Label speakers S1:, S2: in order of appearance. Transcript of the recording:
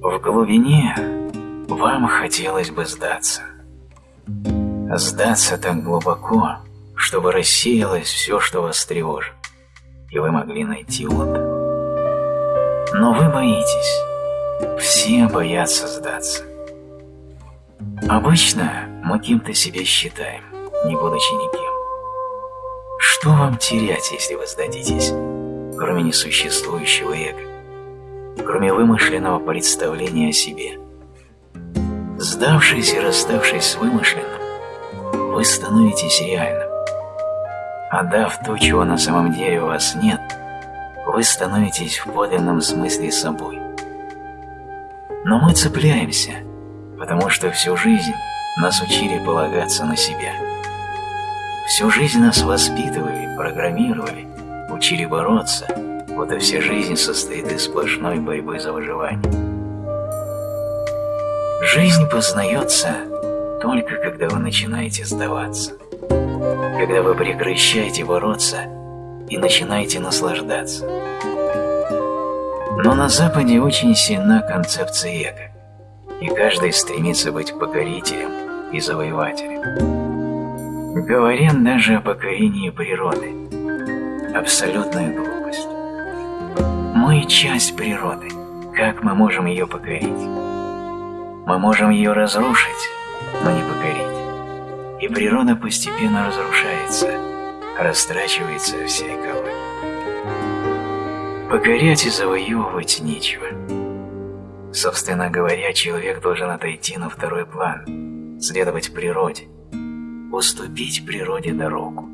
S1: В глубине вам хотелось бы сдаться. Сдаться так глубоко, чтобы рассеялось все, что вас тревожит, и вы могли найти отдых. Но вы боитесь. Все боятся сдаться. Обычно мы кем-то себя считаем, не будучи никем. Что вам терять, если вы сдадитесь, кроме несуществующего эго, кроме вымышленного представления о себе? Сдавшись и расставшись с вымышленным, вы становитесь реальным. Отдав то, чего на самом деле у вас нет, вы становитесь в подлинном смысле собой. Но мы цепляемся, потому что всю жизнь нас учили полагаться на себя. Всю жизнь нас воспитывали, программировали, учили бороться, будто вся жизнь состоит из сплошной борьбы за выживание. Жизнь познается только когда вы начинаете сдаваться, когда вы прекращаете бороться и начинаете наслаждаться. Но на Западе очень сильна концепция эго, и каждый стремится быть покорителем и завоевателем. Говорят даже о покорении природы. Абсолютная глупость. Мы часть природы. Как мы можем ее покорить? Мы можем ее разрушить, но не покорить. И природа постепенно разрушается, растрачивается всякого. Покорять и завоевывать нечего. Собственно говоря, человек должен отойти на второй план, следовать природе, уступить природе дорогу.